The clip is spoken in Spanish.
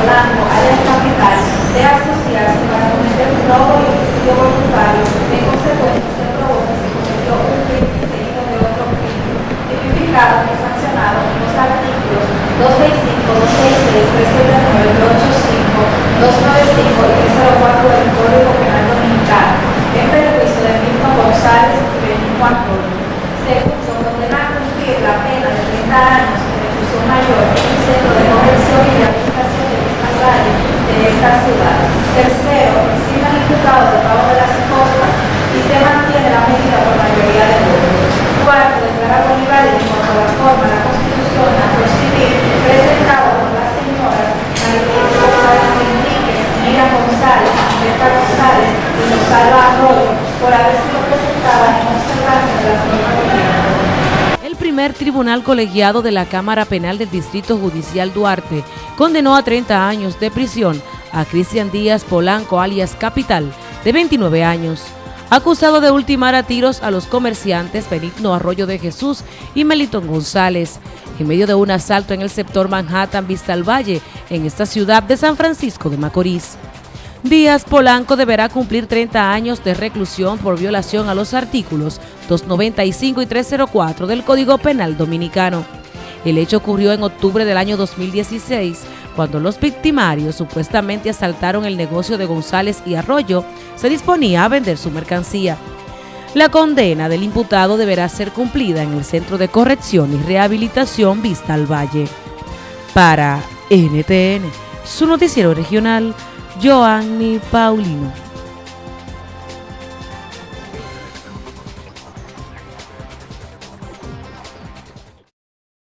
Polanco, área capital, de asociarse para cometer un robo y homicidio voluntario, en consecuencia se probó que se cometió un crimen seguido de otro crimen, tipificado y sancionado en los artículos 265, 266, 379, 285 y 304 del Código Penal Dominicano, en perjuicio de Milton González y Benito Antonio. Segundo, condenar a cumplir la pena de 30 años de reclusión mayor en un centro de corrección y rehabilitación de mismas áreas de esta ciudad. Tercero, exime al imputado de pago de las costas y se mantiene la medida por mayoría de votos. Cuarto, declarar Bolívar en cuanto a la forma, la constitución, la civil, presentado por las señoras María González Enríquez, Mira González, Berta Y Rosalba Arroyo, por haber sido en de normas el primer tribunal colegiado de la Cámara Penal del Distrito Judicial Duarte condenó a 30 años de prisión a Cristian Díaz Polanco, alias Capital, de 29 años, acusado de ultimar a tiros a los comerciantes Benigno Arroyo de Jesús y Melitón González, en medio de un asalto en el sector Manhattan Vista al Valle, en esta ciudad de San Francisco de Macorís. Díaz Polanco deberá cumplir 30 años de reclusión por violación a los artículos 295 y 304 del Código Penal Dominicano. El hecho ocurrió en octubre del año 2016, cuando los victimarios supuestamente asaltaron el negocio de González y Arroyo, se disponía a vender su mercancía. La condena del imputado deberá ser cumplida en el Centro de Corrección y Rehabilitación Vista al Valle. Para NTN, su noticiero regional, Joanny Paulino.